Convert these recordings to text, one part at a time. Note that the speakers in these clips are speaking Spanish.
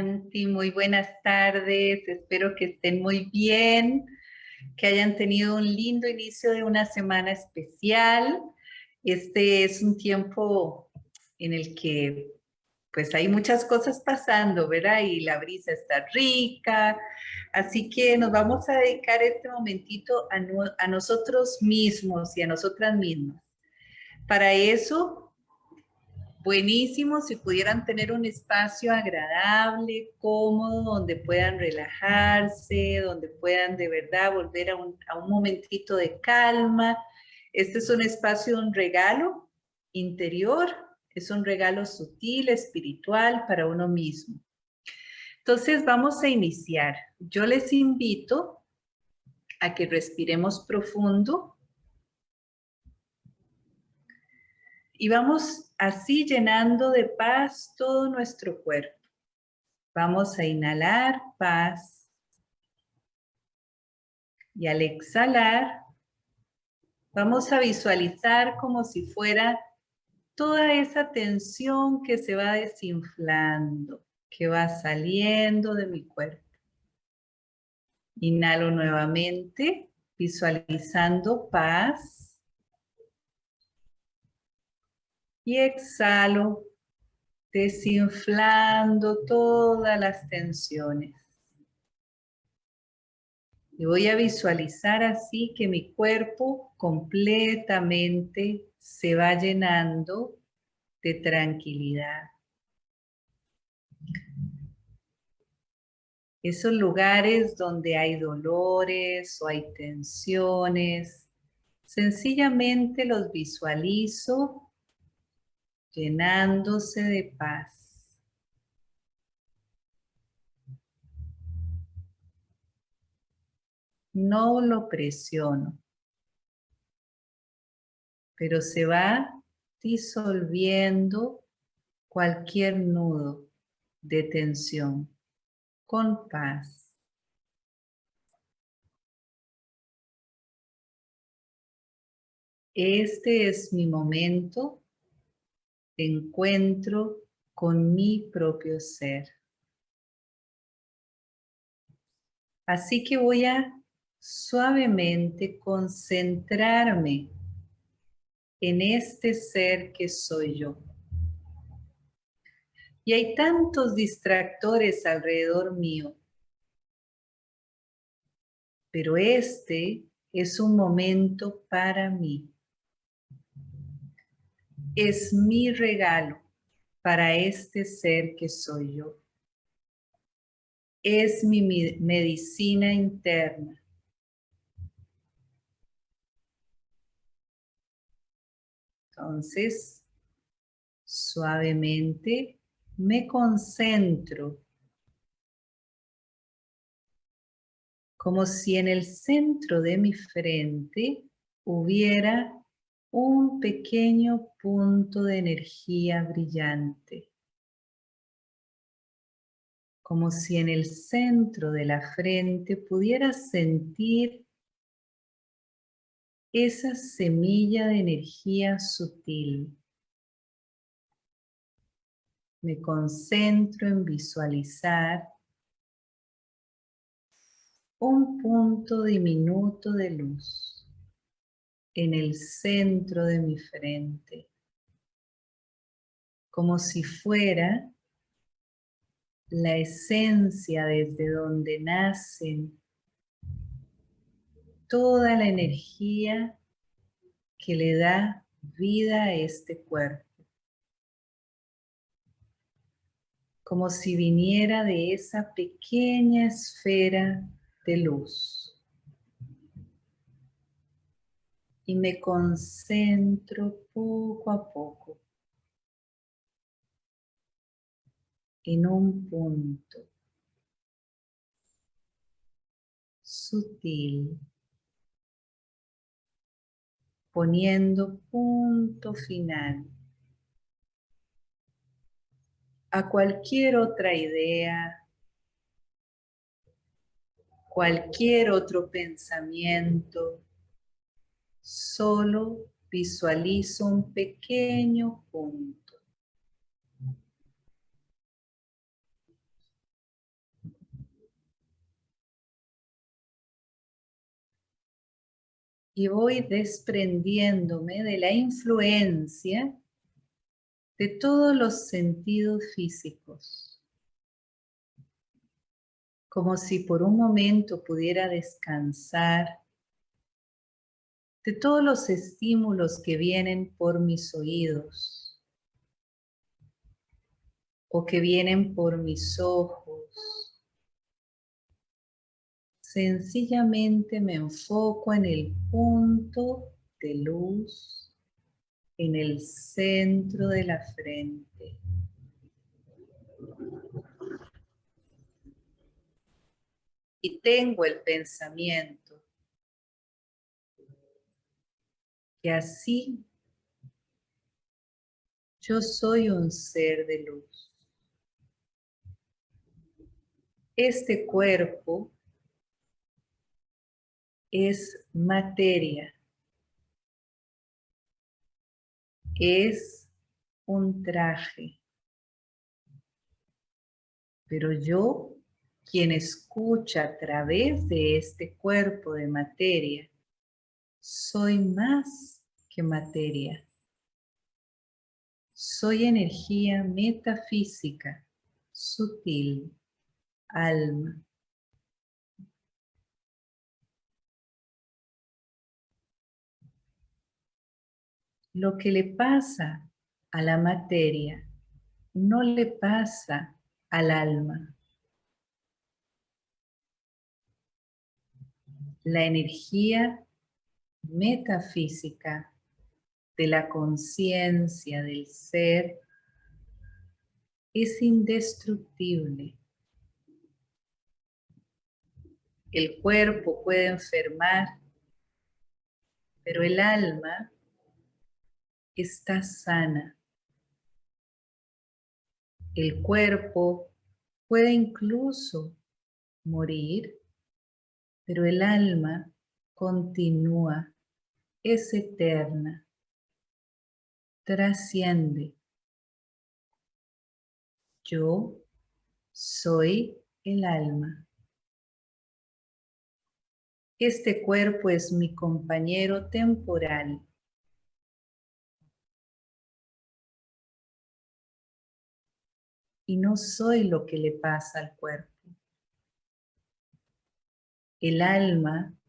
Santi, muy buenas tardes, espero que estén muy bien, que hayan tenido un lindo inicio de una semana especial. Este es un tiempo en el que pues hay muchas cosas pasando, ¿verdad? Y la brisa está rica, así que nos vamos a dedicar este momentito a, a nosotros mismos y a nosotras mismas. Para eso buenísimo si pudieran tener un espacio agradable, cómodo, donde puedan relajarse, donde puedan de verdad volver a un, momentito de calma. Este es un espacio, un regalo interior, es un regalo sutil, espiritual para uno mismo. Entonces vamos a iniciar. Yo les invito a que respiremos profundo y vamos así llenando de paz todo nuestro cuerpo. Vamos a inhalar paz. Y al exhalar, vamos a visualizar como si fuera toda esa tensión que se va desinflando, que va saliendo de mi cuerpo. Inhalo nuevamente, visualizando paz. Y exhalo, desinflando todas las tensiones. Y voy a visualizar así que mi cuerpo completamente se va llenando de tranquilidad. Esos lugares donde hay dolores o hay tensiones, sencillamente los visualizo llenándose de paz. No lo presiono, pero se va disolviendo cualquier nudo de tensión con paz. Este es mi momento encuentro con mi propio ser. Así que voy a suavemente concentrarme en este ser que soy yo. Y hay tantos distractores alrededor mío. Pero este es un momento para mí es mi regalo para este ser que soy yo. Es mi medicina interna. Entonces, suavemente me concentro como si en el centro de mi frente hubiera un pequeño punto de energía brillante. Como si en el centro de la frente pudieras sentir esa semilla de energía sutil. Me concentro en visualizar un punto diminuto de luz en el centro de mi frente, como si fuera la esencia desde donde nacen toda la energía que le da vida a este cuerpo. Como si viniera de esa pequeña esfera de luz. Y me concentro poco a poco en un punto sutil, poniendo punto final a cualquier otra idea, cualquier otro pensamiento Solo visualizo un pequeño punto. Y voy desprendiéndome de la influencia de todos los sentidos físicos. Como si por un momento pudiera descansar de todos los estímulos que vienen por mis oídos o que vienen por mis ojos Sencillamente me enfoco en el punto de luz en el centro de la frente. Y tengo el pensamiento que así yo soy un ser de luz. Este cuerpo es materia. Es un traje. Pero yo, quien escucha a través de este cuerpo de materia, soy más que materia. Soy energía metafísica, sutil, alma. lo que le pasa a la materia no le pasa al alma. La energía metafísica de la conciencia del ser es indestructible. El cuerpo puede enfermar, pero el alma está sana. El cuerpo puede incluso morir, pero el alma continúa, es eterna, trasciende. Yo soy el alma. Este cuerpo es mi compañero temporal y no soy lo que le pasa al cuerpo. El alma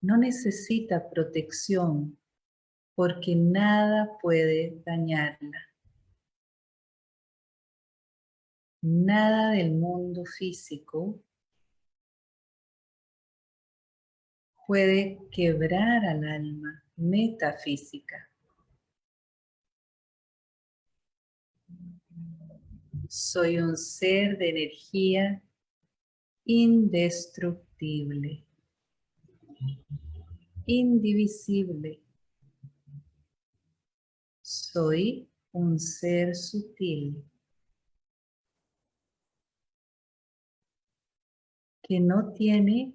no necesita protección porque nada puede dañarla. Nada del mundo físico puede quebrar al alma metafísica. Soy un ser de energía indestructible, indivisible. Soy un ser sutil que no tiene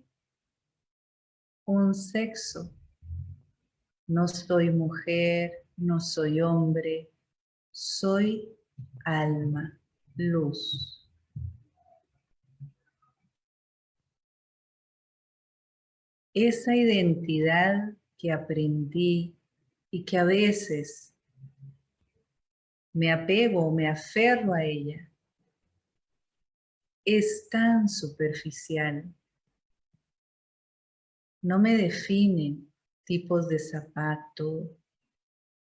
un sexo. No soy mujer, no soy hombre, soy alma luz. Esa identidad que aprendí y que a veces me apego o me aferro a ella, es tan superficial. No me define tipos de zapato,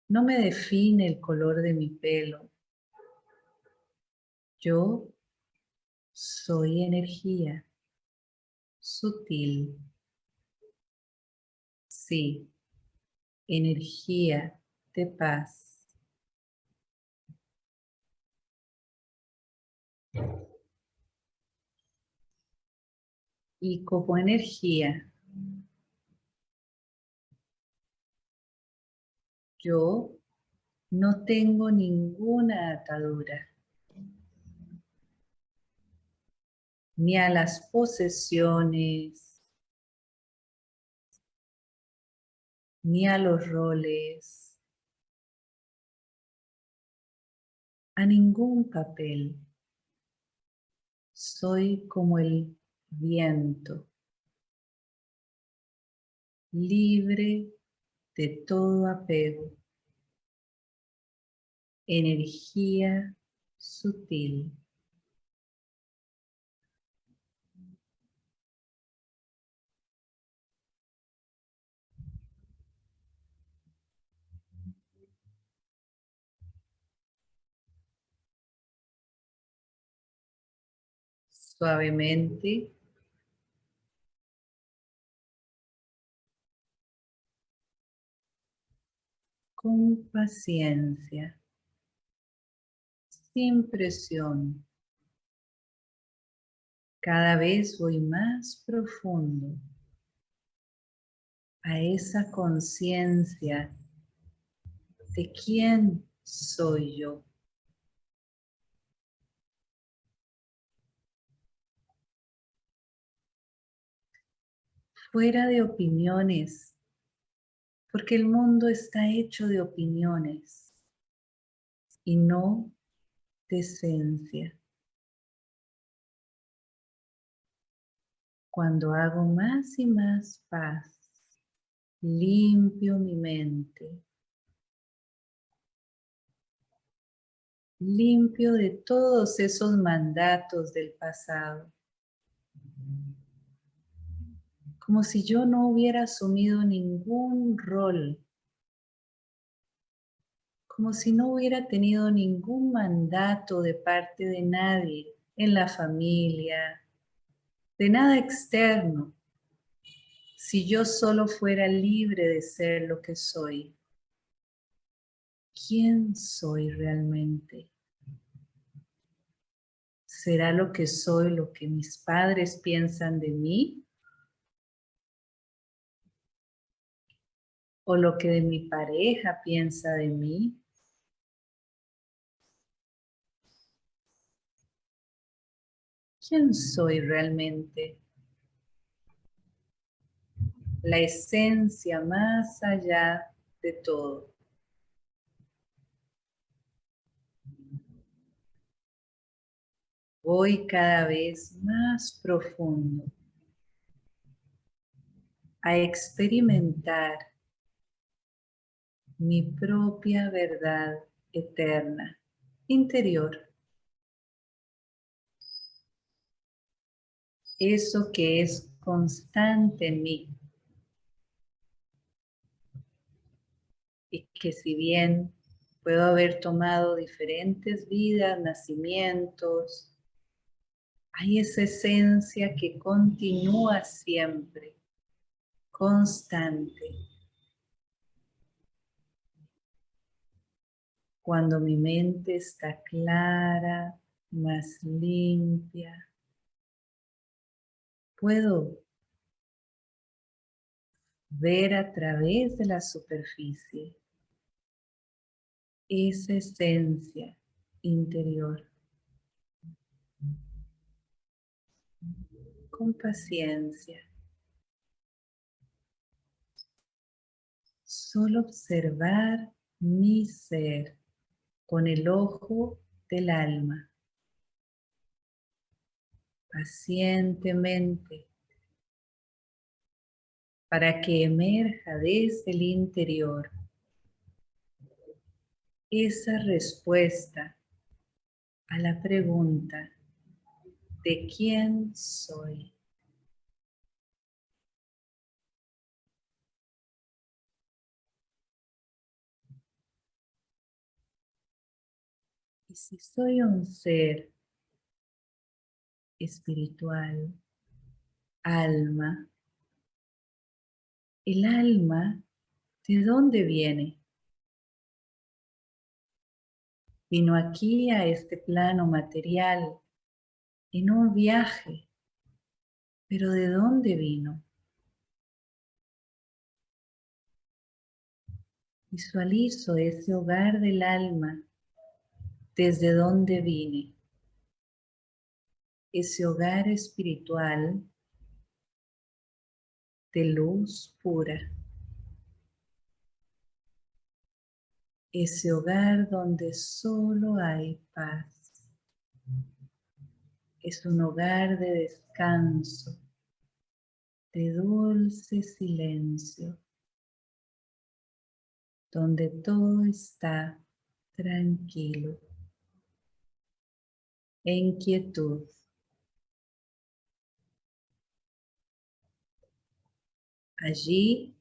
no me define el color de mi pelo, yo soy energía sutil. Sí, energía de paz. Y como energía, yo no tengo ninguna atadura. ni a las posesiones, ni a los roles, a ningún papel. Soy como el viento. libre de todo apego, energía sutil. Suavemente con paciencia, sin presión. Cada vez voy más profundo a esa conciencia de quién soy yo. Fuera de opiniones porque el mundo está hecho de opiniones y no de esencia. Cuando hago más y más paz, limpio mi mente, limpio de todos esos mandatos del pasado como si yo no hubiera asumido ningún rol, como si no hubiera tenido ningún mandato de parte de nadie en la familia, de nada externo, si yo solo fuera libre de ser lo que soy. ¿Quién soy realmente? ¿Será lo que soy lo que mis padres piensan de mí? O lo que de mi pareja piensa de mí. ¿Quién soy realmente? La esencia más allá de todo. Voy cada vez más profundo a experimentar mi propia verdad eterna, interior. Eso que es constante en mí. Y que si bien puedo haber tomado diferentes vidas, nacimientos, hay esa esencia que continúa siempre, constante. Cuando mi mente está clara, más limpia, puedo ver a través de la superficie esa esencia interior. Con paciencia. Solo observar mi ser con el ojo del alma. Pacientemente para que emerja desde el interior esa respuesta a la pregunta de quién soy. Si soy un ser espiritual, alma, el alma, ¿de dónde viene? Vino aquí a este plano material en un viaje, pero ¿de dónde vino? Visualizo ese hogar del alma desde donde vine. Ese hogar espiritual de luz pura. Ese hogar donde solo hay paz. Es un hogar de descanso, de dulce silencio, donde todo está tranquilo, en quietud. Allí,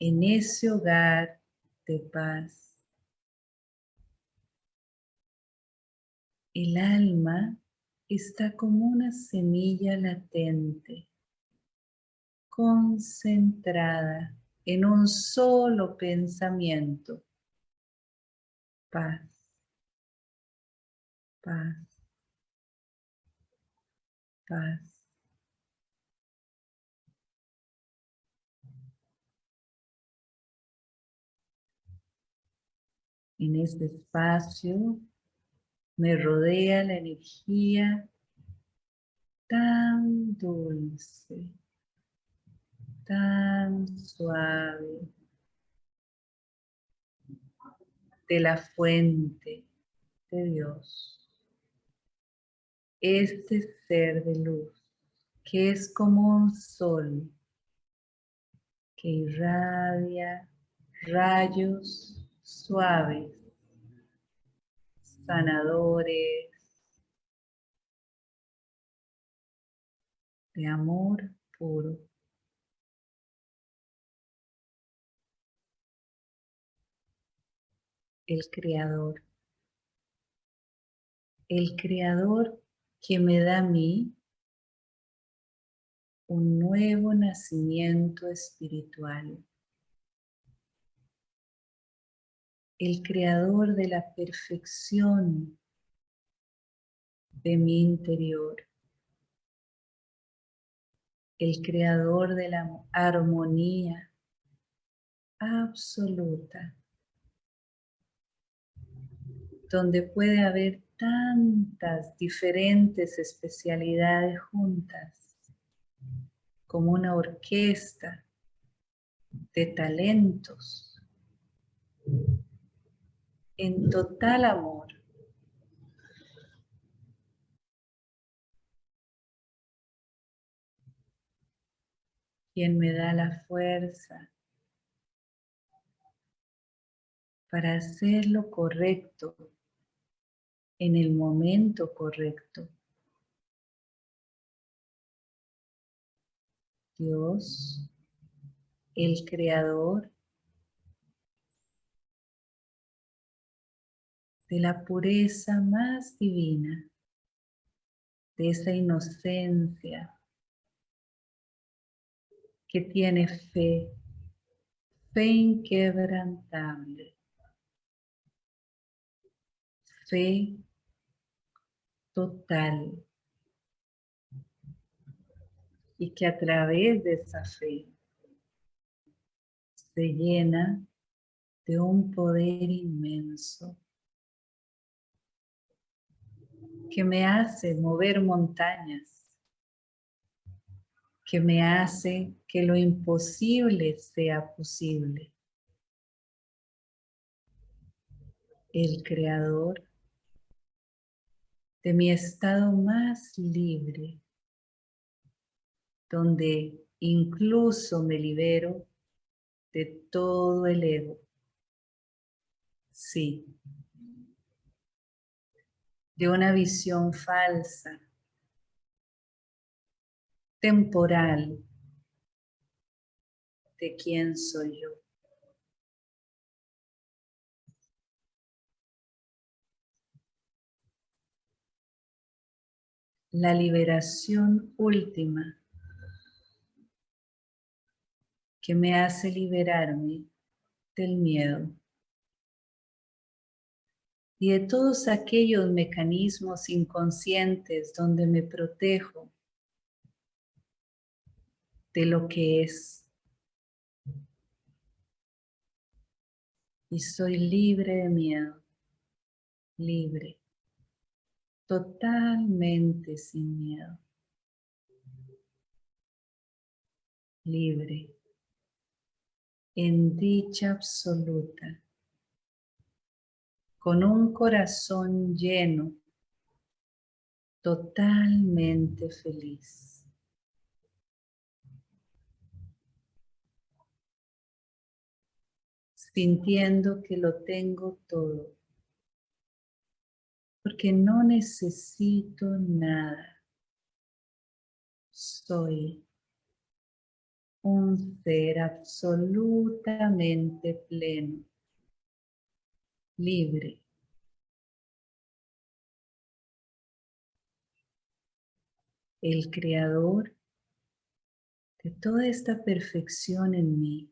en ese hogar de paz, el alma está como una semilla latente, concentrada en un solo pensamiento. Paz, paz, paz. En este espacio me rodea la energía tan dulce, tan suave de la fuente de Dios. Este ser de luz que es como un sol que irradia rayos suaves sanadores, de amor puro. El Creador. El Creador que me da a mí un nuevo nacimiento espiritual. el creador de la perfección de mi interior, el creador de la armonía absoluta, donde puede haber tantas diferentes especialidades juntas, como una orquesta de talentos en total amor. Quien me da la fuerza para hacer lo correcto en el momento correcto. Dios, el Creador, de la pureza más divina, de esa inocencia que tiene fe, fe inquebrantable, fe total y que a través de esa fe se llena de un poder inmenso que me hace mover montañas, que me hace que lo imposible sea posible. El creador de mi estado más libre, donde incluso me libero de todo el ego. Sí, de una visión falsa, temporal, de quién soy yo. La liberación última que me hace liberarme del miedo y de todos aquellos mecanismos inconscientes donde me protejo de lo que es. Y soy libre de miedo, libre, totalmente sin miedo, libre, en dicha absoluta, con un corazón lleno, totalmente feliz. sintiendo que lo tengo todo porque no necesito nada, soy un ser absolutamente pleno, libre. El creador de toda esta perfección en mí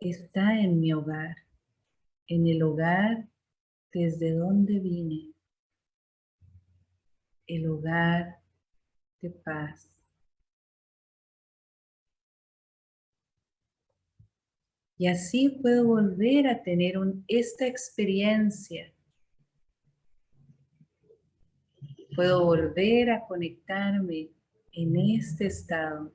está en mi hogar, en el hogar desde donde vine, el hogar de paz. Y así puedo volver a tener esta experiencia. Puedo volver a conectarme en este estado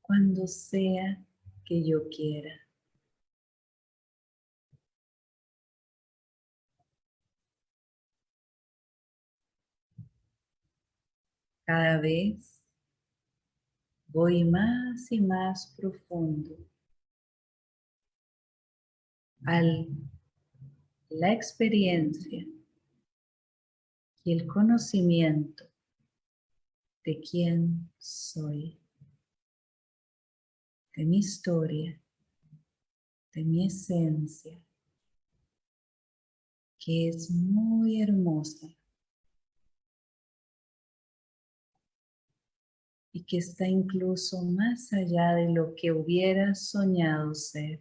cuando sea que yo quiera. Cada vez voy más y más profundo a la experiencia y el conocimiento de quién soy, de mi historia, de mi esencia, que es muy hermosa y que está incluso más allá de lo que hubiera soñado ser.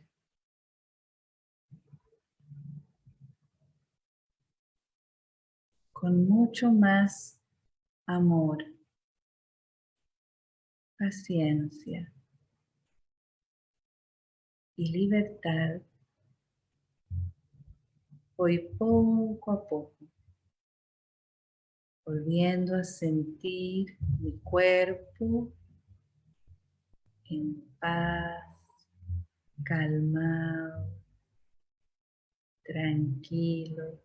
con mucho más amor, paciencia y libertad. Voy poco a poco, volviendo a sentir mi cuerpo en paz, calmado, tranquilo.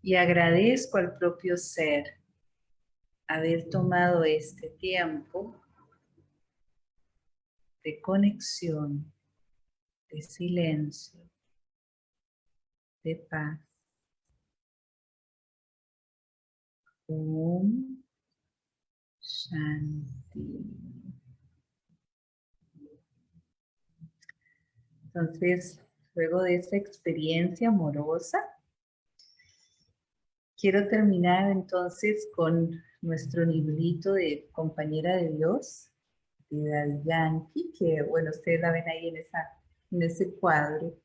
y agradezco al propio ser haber tomado este tiempo de conexión, de silencio, de paz. Om Shanti. Entonces, luego de esta experiencia amorosa, Quiero terminar entonces con nuestro librito de Compañera de Dios, de Daddy Yankee, que bueno, ustedes la ven ahí en, esa, en ese cuadro,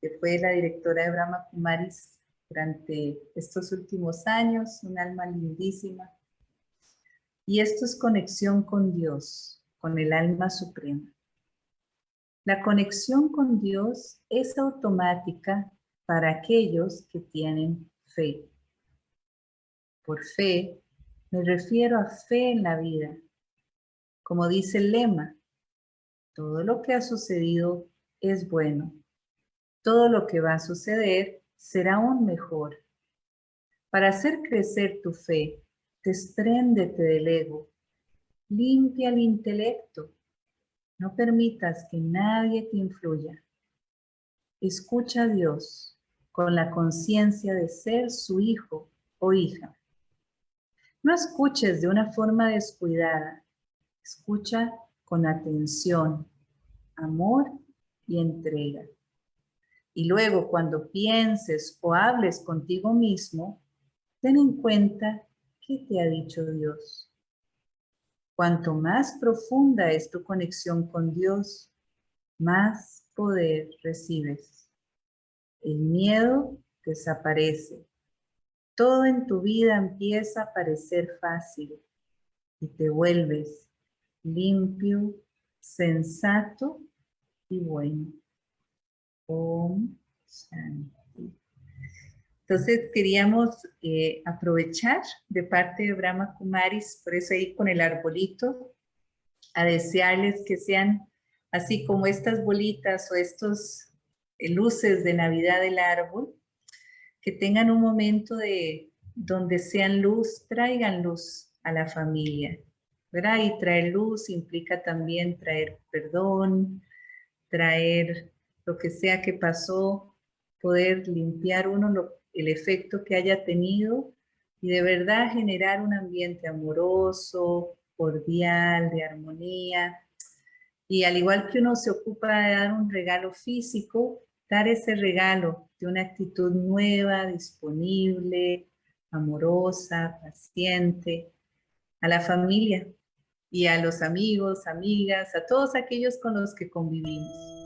que fue la directora de Brahma Kumaris durante estos últimos años, un alma lindísima. Y esto es conexión con Dios, con el alma suprema. La conexión con Dios es automática para aquellos que tienen fe. Por fe, me refiero a fe en la vida. Como dice el lema, todo lo que ha sucedido es bueno. Todo lo que va a suceder será aún mejor. Para hacer crecer tu fe, despréndete del ego. Limpia el intelecto. No permitas que nadie te influya. Escucha a Dios con la conciencia de ser su hijo o hija. No escuches de una forma descuidada. Escucha con atención, amor y entrega. Y luego cuando pienses o hables contigo mismo, ten en cuenta qué te ha dicho Dios. Cuanto más profunda es tu conexión con Dios, más poder recibes. El miedo desaparece todo en tu vida empieza a parecer fácil y te vuelves limpio, sensato y bueno. Om Shanti. Entonces queríamos eh, aprovechar de parte de Brahma Kumaris, por eso ahí con el arbolito, a desearles que sean así como estas bolitas o estos eh, luces de Navidad del árbol, que tengan un momento de donde sean luz, traigan luz a la familia, ¿verdad? Y traer luz implica también traer perdón, traer lo que sea que pasó, poder limpiar uno el efecto que haya tenido y de verdad generar un ambiente amoroso, cordial, de armonía. Y al igual que uno se ocupa de dar un regalo físico, dar ese regalo de una actitud nueva, disponible, amorosa, paciente, a la familia y a los amigos, amigas, a todos aquellos con los que convivimos.